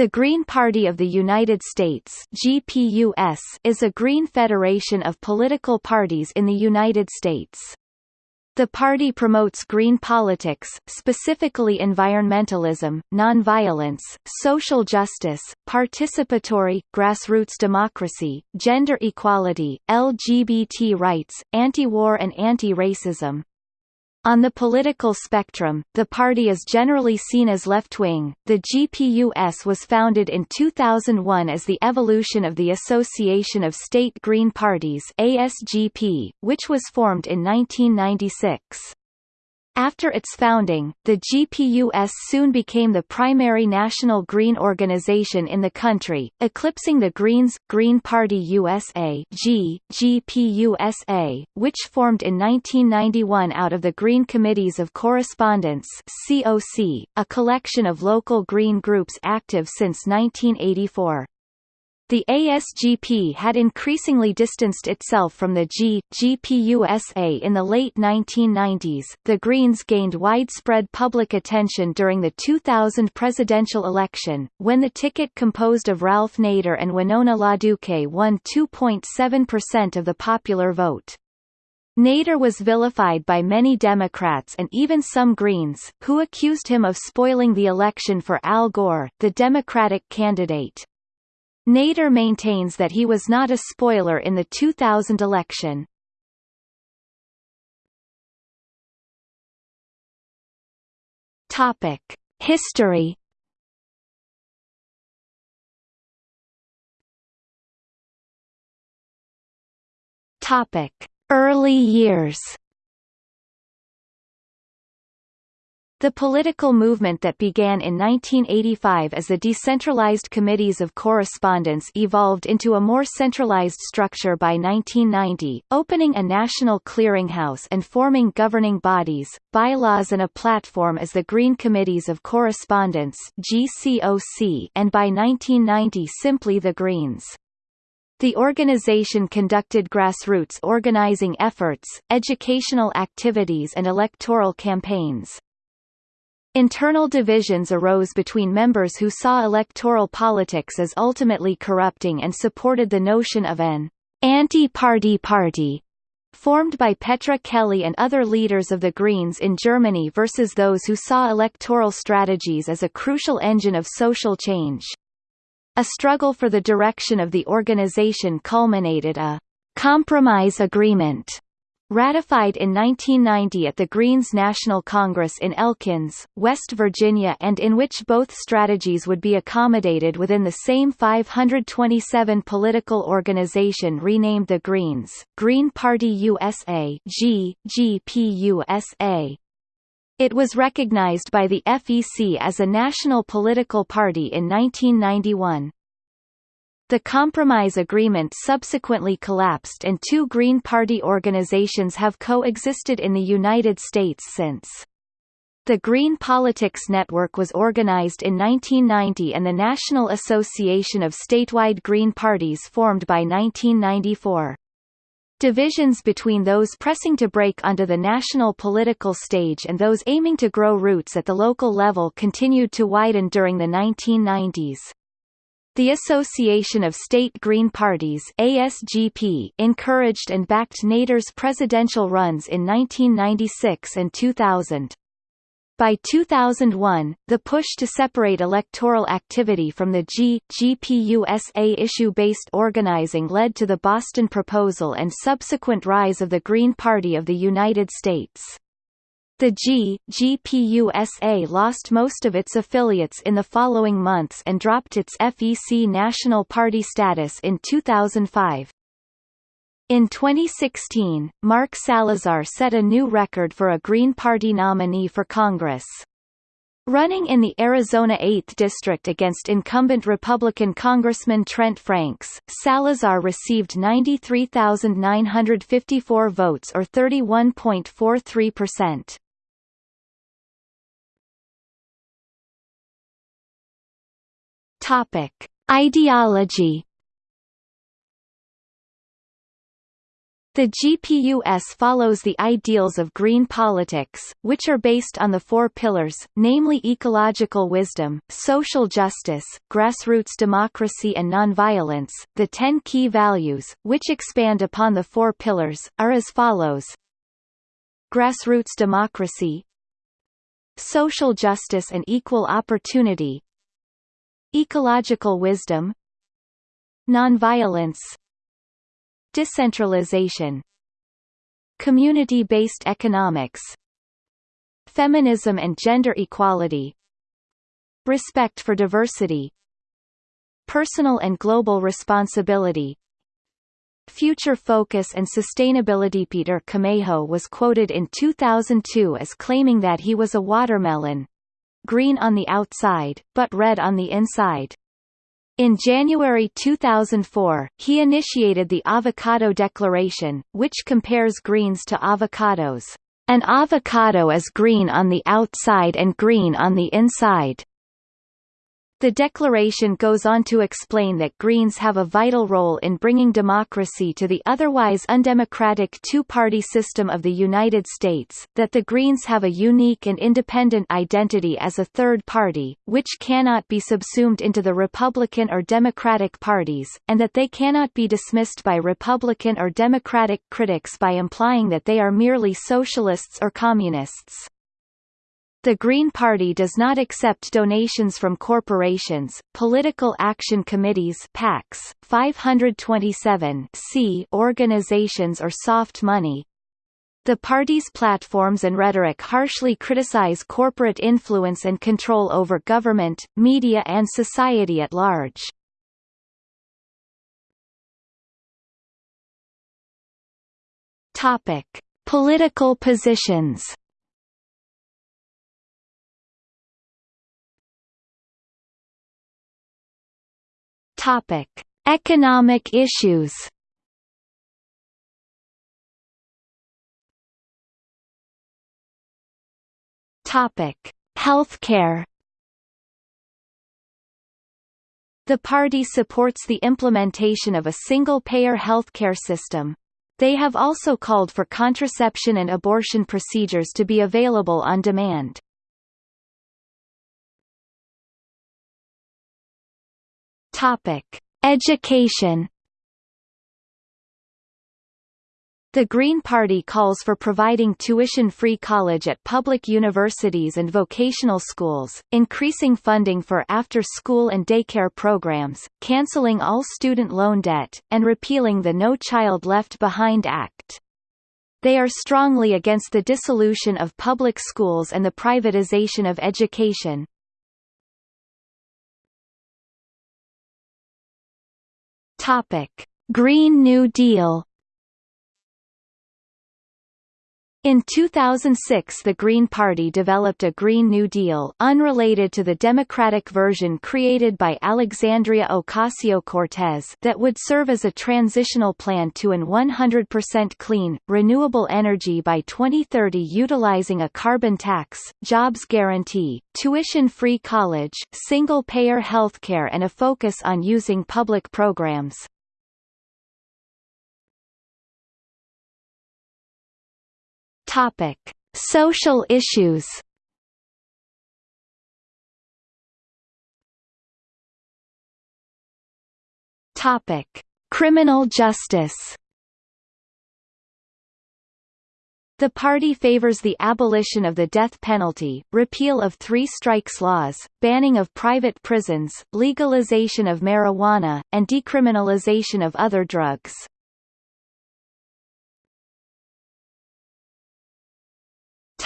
The Green Party of the United States GPUS is a green federation of political parties in the United States. The party promotes green politics, specifically environmentalism, nonviolence, social justice, participatory, grassroots democracy, gender equality, LGBT rights, anti-war and anti-racism. On the political spectrum, the party is generally seen as left-wing. The GPUS was founded in 2001 as the evolution of the Association of State Green Parties (ASGP), which was formed in 1996. After its founding, the GPUS soon became the primary national green organization in the country, eclipsing the Greens Green Party USA G, GPUSA, which formed in 1991 out of the Green Committees of Correspondence COC, a collection of local green groups active since 1984. The ASGP had increasingly distanced itself from the G, GPUSA in the late 1990s. The Greens gained widespread public attention during the 2000 presidential election, when the ticket composed of Ralph Nader and Winona LaDuke won 2.7% of the popular vote. Nader was vilified by many Democrats and even some Greens, who accused him of spoiling the election for Al Gore, the Democratic candidate. Nader maintains that he was not a spoiler in the 2000 election. Topic: History. Topic: Early years. The political movement that began in 1985 as the decentralized committees of correspondence evolved into a more centralized structure by 1990, opening a national clearinghouse and forming governing bodies, bylaws and a platform as the Green Committees of Correspondence and by 1990 simply the Greens. The organization conducted grassroots organizing efforts, educational activities and electoral campaigns. Internal divisions arose between members who saw electoral politics as ultimately corrupting and supported the notion of an anti-party party formed by Petra Kelly and other leaders of the Greens in Germany versus those who saw electoral strategies as a crucial engine of social change. A struggle for the direction of the organization culminated a compromise agreement Ratified in 1990 at the Greens National Congress in Elkins, West Virginia and in which both strategies would be accommodated within the same 527 political organization renamed the Greens, Green Party USA G, GPUSA. It was recognized by the FEC as a national political party in 1991. The compromise agreement subsequently collapsed and two Green Party organizations have coexisted in the United States since. The Green Politics Network was organized in 1990 and the National Association of Statewide Green Parties formed by 1994. Divisions between those pressing to break onto the national political stage and those aiming to grow roots at the local level continued to widen during the 1990s. The Association of State Green Parties ASGP encouraged and backed Nader's presidential runs in 1996 and 2000. By 2001, the push to separate electoral activity from the G, GPUSA issue-based organizing led to the Boston Proposal and subsequent rise of the Green Party of the United States. The G, GPUSA lost most of its affiliates in the following months and dropped its FEC National Party status in 2005. In 2016, Mark Salazar set a new record for a Green Party nominee for Congress. Running in the Arizona 8th District against incumbent Republican Congressman Trent Franks, Salazar received 93,954 votes or 31.43 Topic: Ideology The GPUS follows the ideals of green politics, which are based on the four pillars, namely ecological wisdom, social justice, grassroots democracy and nonviolence. The ten key values, which expand upon the four pillars, are as follows. Grassroots democracy Social justice and equal opportunity Ecological wisdom Nonviolence Decentralization Community-based economics Feminism and gender equality Respect for diversity Personal and global responsibility. Future focus and sustainability Peter Camejo was quoted in 2002 as claiming that he was a watermelon green on the outside, but red on the inside. In January 2004, he initiated the Avocado Declaration, which compares greens to avocados. An avocado is green on the outside and green on the inside. The declaration goes on to explain that Greens have a vital role in bringing democracy to the otherwise undemocratic two-party system of the United States, that the Greens have a unique and independent identity as a third party, which cannot be subsumed into the Republican or Democratic parties, and that they cannot be dismissed by Republican or Democratic critics by implying that they are merely socialists or communists. The Green Party does not accept donations from corporations, political action committees PACs, 527 organizations or soft money. The party's platforms and rhetoric harshly criticize corporate influence and control over government, media and society at large. Topic: Political positions Topic: Economic issues. Topic: Healthcare. The party supports the implementation of a single-payer healthcare system. They have also called for contraception and abortion procedures to be available on demand. Topic: Education. The Green Party calls for providing tuition-free college at public universities and vocational schools, increasing funding for after-school and daycare programs, canceling all student loan debt, and repealing the No Child Left Behind Act. They are strongly against the dissolution of public schools and the privatization of education. Topic: Green New Deal In 2006 the Green Party developed a Green New Deal unrelated to the Democratic version created by Alexandria Ocasio-Cortez that would serve as a transitional plan to an 100% clean, renewable energy by 2030 utilizing a carbon tax, jobs guarantee, tuition-free college, single-payer healthcare and a focus on using public programs. Topic: Social issues. Topic: Criminal justice. The party favors the abolition of the death penalty, repeal of three strikes laws, banning of private prisons, legalization of marijuana, and decriminalization of other drugs.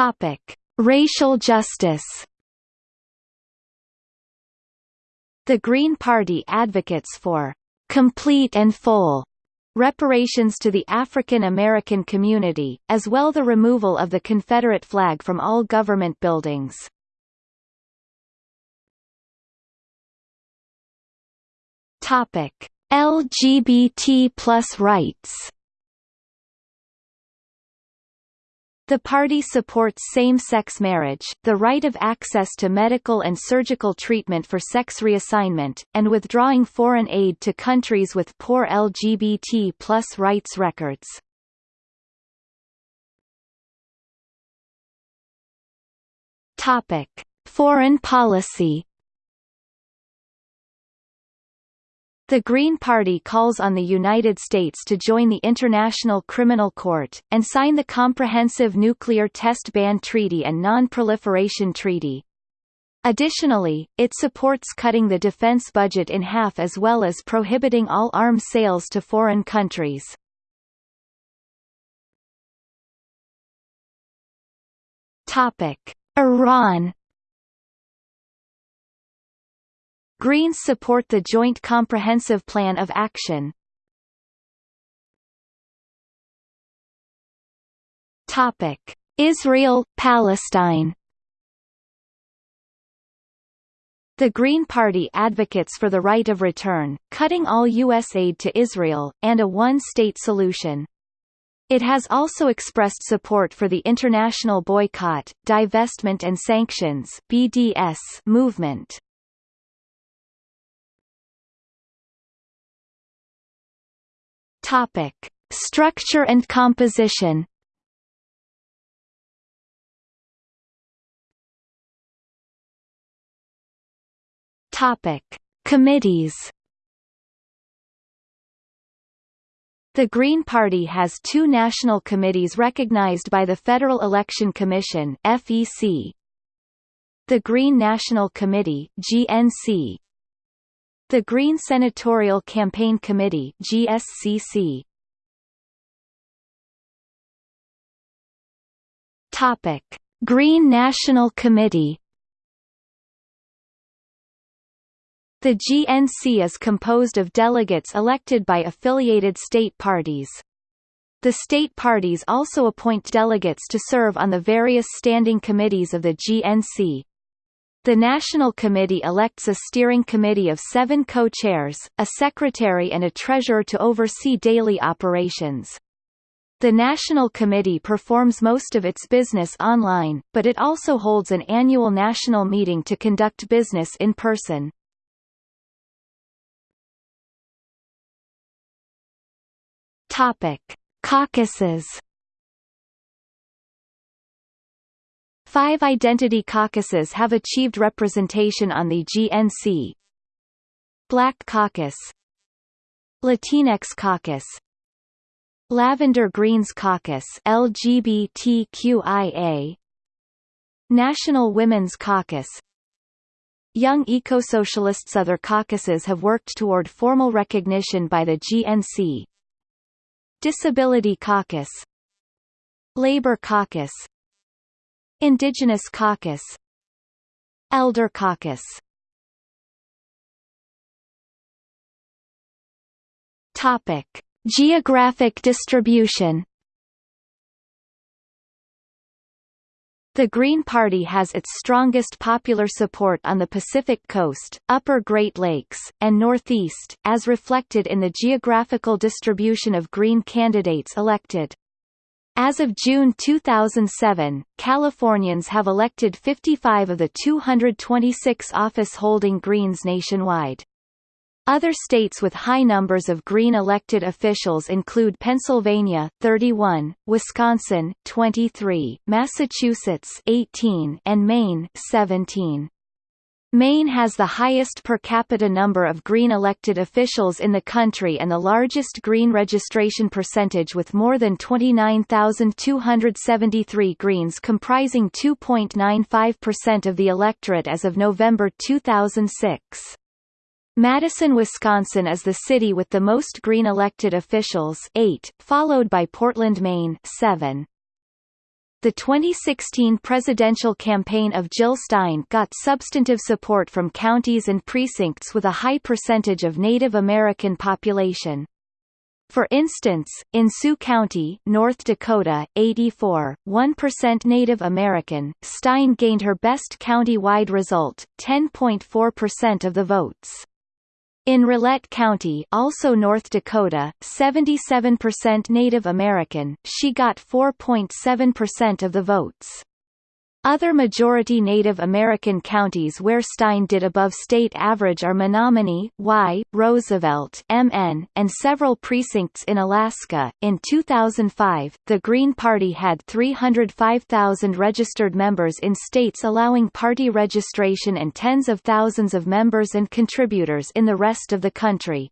Topic: Racial justice. The Green Party advocates for complete and full reparations to the African American community, as well the removal of the Confederate flag from all government buildings. Topic: LGBT plus rights. The party supports same-sex marriage, the right of access to medical and surgical treatment for sex reassignment, and withdrawing foreign aid to countries with poor LGBT plus rights records. Topic. Foreign policy The Green Party calls on the United States to join the International Criminal Court, and sign the Comprehensive Nuclear Test Ban Treaty and Non-Proliferation Treaty. Additionally, it supports cutting the defense budget in half as well as prohibiting all arms sales to foreign countries. Iran Greens support the Joint Comprehensive Plan of Action. Topic: Israel, Palestine. The Green Party advocates for the right of return, cutting all U.S. aid to Israel, and a one-state solution. It has also expressed support for the International Boycott, Divestment and Sanctions (BDS) movement. Topic: Structure and composition. Topic: Committees. The Green Party has two national committees recognized by the Federal Election Commission (FEC). The Green National Committee (GNC) The Green Senatorial Campaign Committee GSCC. Topic: Green National Committee. The GNC is composed of delegates elected by affiliated state parties. The state parties also appoint delegates to serve on the various standing committees of the GNC, the National Committee elects a steering committee of seven co-chairs, a secretary and a treasurer to oversee daily operations. The National Committee performs most of its business online, but it also holds an annual national meeting to conduct business in person. Caucuses Five identity caucuses have achieved representation on the GNC. Black Caucus. Latinx Caucus. Lavender Greens Caucus LGBTQIA National Women's Caucus. Young Eco-Socialists Other caucuses have worked toward formal recognition by the GNC Disability Caucus. Labor Caucus Indigenous Caucus Elder Caucus Topic: Geographic distribution. The Green Party has its strongest popular support on the Pacific Coast, Upper Great Lakes, and Northeast, as reflected in the geographical distribution of Green candidates elected. As of June 2007, Californians have elected 55 of the 226 office-holding Greens nationwide. Other states with high numbers of Green elected officials include Pennsylvania 31, Wisconsin 23, Massachusetts 18, and Maine 17. Maine has the highest per capita number of Green elected officials in the country and the largest Green registration percentage with more than 29,273 Greens comprising 2.95% of the electorate as of November 2006. Madison, Wisconsin is the city with the most Green elected officials 8, followed by Portland, Maine 7. The 2016 presidential campaign of Jill Stein got substantive support from counties and precincts with a high percentage of Native American population. For instance, in Sioux County, North Dakota, 84, 1% Native American, Stein gained her best county-wide result, 10.4% of the votes. In Rolette County also North Dakota, 77% Native American, she got 4.7% of the votes. Other majority Native American counties where Stein did above state average are Menominee, Y, Roosevelt, MN, and several precincts in Alaska. In 2005, the Green Party had 305,000 registered members in states allowing party registration and tens of thousands of members and contributors in the rest of the country.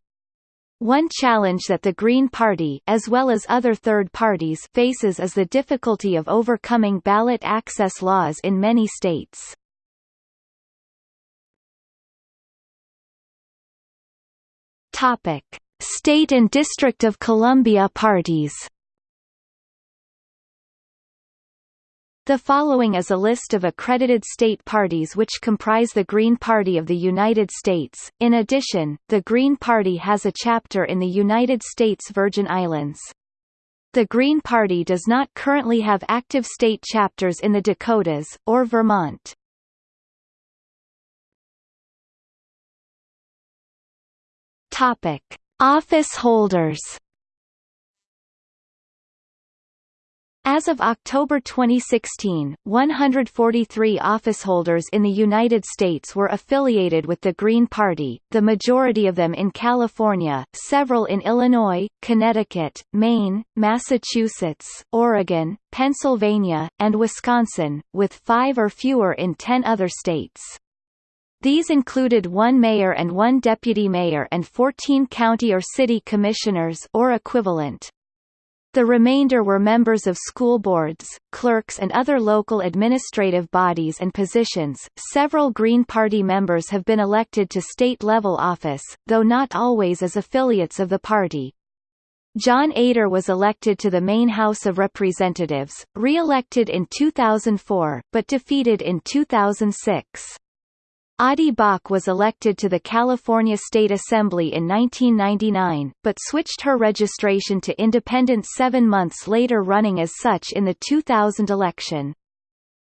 One challenge that the Green Party as well as other third parties faces is the difficulty of overcoming ballot access laws in many states. Topic: State and District of Columbia parties. The following is a list of accredited state parties which comprise the Green Party of the United States. In addition, the Green Party has a chapter in the United States Virgin Islands. The Green Party does not currently have active state chapters in the Dakotas, or Vermont. Office holders As of October 2016, 143 officeholders in the United States were affiliated with the Green Party, the majority of them in California, several in Illinois, Connecticut, Maine, Massachusetts, Oregon, Pennsylvania, and Wisconsin, with five or fewer in ten other states. These included one mayor and one deputy mayor and 14 county or city commissioners or equivalent. The remainder were members of school boards, clerks and other local administrative bodies and positions. Several Green Party members have been elected to state-level office, though not always as affiliates of the party. John Eder was elected to the Maine House of Representatives, re-elected in 2004, but defeated in 2006. Audie Bock was elected to the California State Assembly in 1999, but switched her registration to independent seven months later running as such in the 2000 election.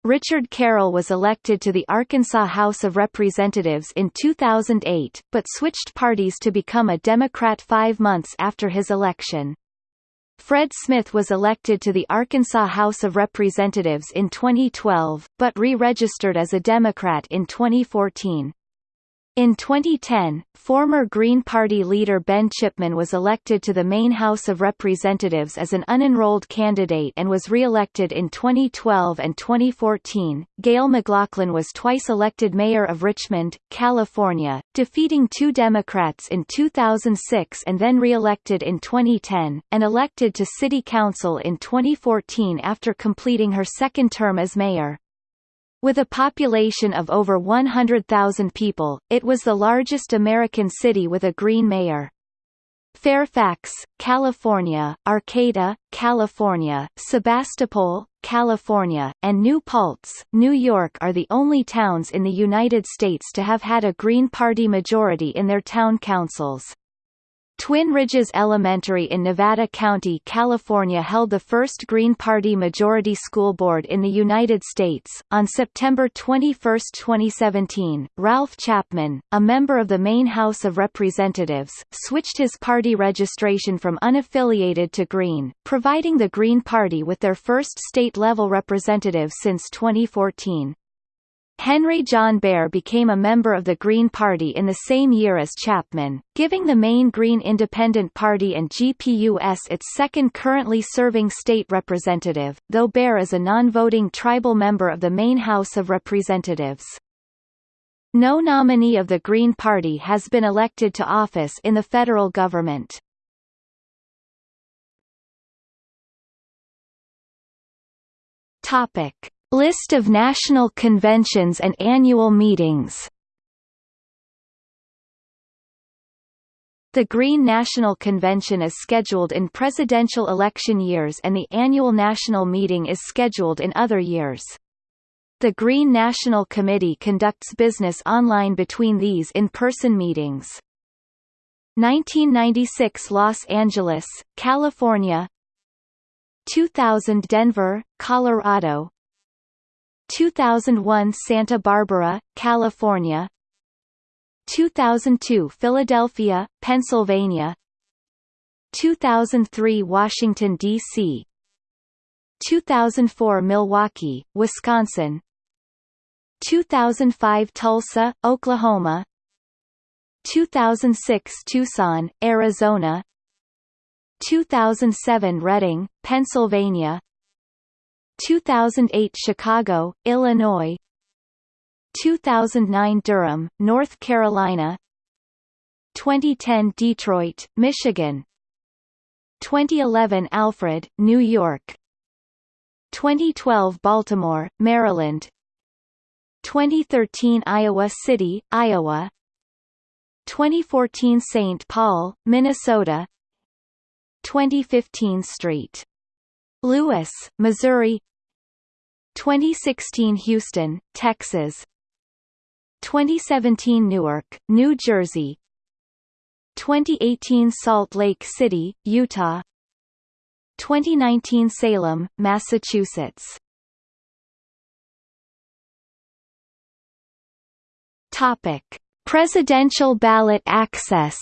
Richard Carroll was elected to the Arkansas House of Representatives in 2008, but switched parties to become a Democrat five months after his election. Fred Smith was elected to the Arkansas House of Representatives in 2012, but re-registered as a Democrat in 2014. In 2010, former Green Party leader Ben Chipman was elected to the Maine House of Representatives as an unenrolled candidate and was re-elected in 2012 and 2014. Gayle McLaughlin was twice elected mayor of Richmond, California, defeating two Democrats in 2006 and then re-elected in 2010, and elected to city council in 2014 after completing her second term as mayor. With a population of over 100,000 people, it was the largest American city with a green mayor. Fairfax, California, Arcata, California, Sebastopol, California, and New Paltz, New York are the only towns in the United States to have had a Green Party majority in their town councils. Twin Ridges Elementary in Nevada County, California held the first Green Party majority school board in the United States. On September 21, 2017, Ralph Chapman, a member of the Maine House of Representatives, switched his party registration from unaffiliated to Green, providing the Green Party with their first state-level representative since 2014. Henry John Bear became a member of the Green Party in the same year as Chapman, giving the Maine Green Independent Party and GPUS its second currently serving state representative, though Bear is a non-voting tribal member of the Maine House of Representatives. No nominee of the Green Party has been elected to office in the federal government. Topic. List of national conventions and annual meetings The Green National Convention is scheduled in presidential election years and the annual national meeting is scheduled in other years. The Green National Committee conducts business online between these in-person meetings. 1996 Los Angeles, California 2000 Denver, Colorado 2001 Santa Barbara, California. 2002 Philadelphia, Pennsylvania. 2003 Washington, D.C. 2004 Milwaukee, Wisconsin. 2005 Tulsa, Oklahoma. 2006 Tucson, Arizona. 2007 Reading, Pennsylvania 2008 Chicago, Illinois. 2009 Durham, North Carolina. 2010 Detroit, Michigan. 2011 Alfred, New York. 2012 Baltimore, Maryland. 2013 Iowa City, Iowa. 2014 St. Paul, Minnesota. 2015 St. Louis, Missouri. 2016 Houston, Texas. 2017 Newark, New Jersey. 2018 Salt Lake City, Utah. 2019 Salem, Massachusetts. Topic: Presidential ballot access.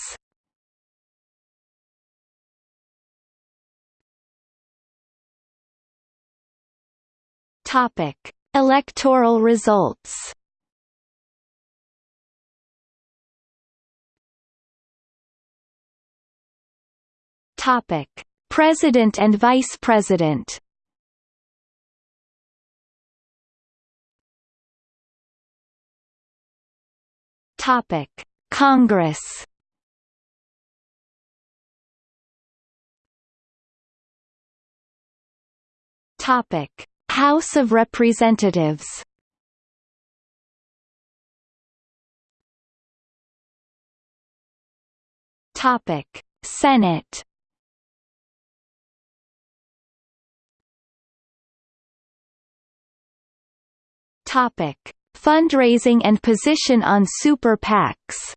Topic: Electoral results. Topic: President and Vice President. Topic: Congress. Topic: House of Representatives. Topic: Senate. Topic: Fundraising and position on super PACs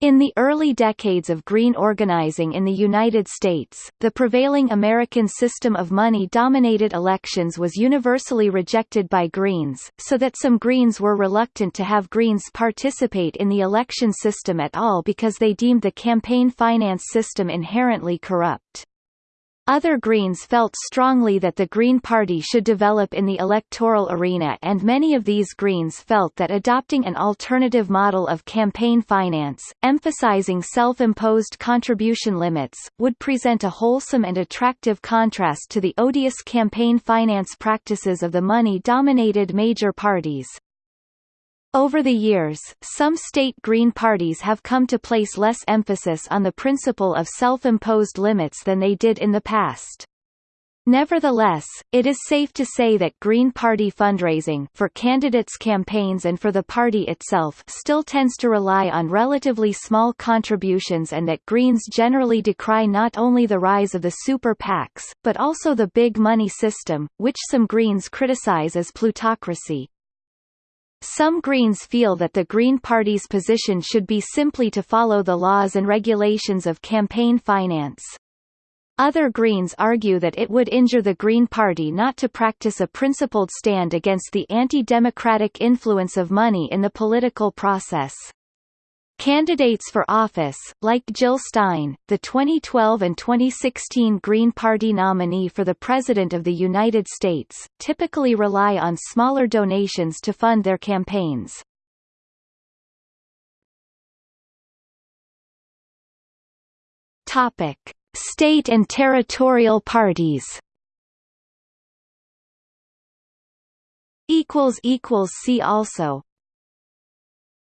In the early decades of green organizing in the United States, the prevailing American system of money-dominated elections was universally rejected by Greens, so that some Greens were reluctant to have Greens participate in the election system at all because they deemed the campaign finance system inherently corrupt. Other Greens felt strongly that the Green Party should develop in the electoral arena and many of these Greens felt that adopting an alternative model of campaign finance, emphasizing self-imposed contribution limits, would present a wholesome and attractive contrast to the odious campaign finance practices of the money-dominated major parties. Over the years, some state Green parties have come to place less emphasis on the principle of self-imposed limits than they did in the past. Nevertheless, it is safe to say that Green Party fundraising for candidates' campaigns and for the party itself still tends to rely on relatively small contributions and that Greens generally decry not only the rise of the super PACs, but also the big money system, which some Greens criticize as plutocracy. Some Greens feel that the Green Party's position should be simply to follow the laws and regulations of campaign finance. Other Greens argue that it would injure the Green Party not to practice a principled stand against the anti-democratic influence of money in the political process. Candidates for office, like Jill Stein, the 2012 and 2016 Green Party nominee for the President of the United States, typically rely on smaller donations to fund their campaigns. Topic: State and territorial parties. equals equals see also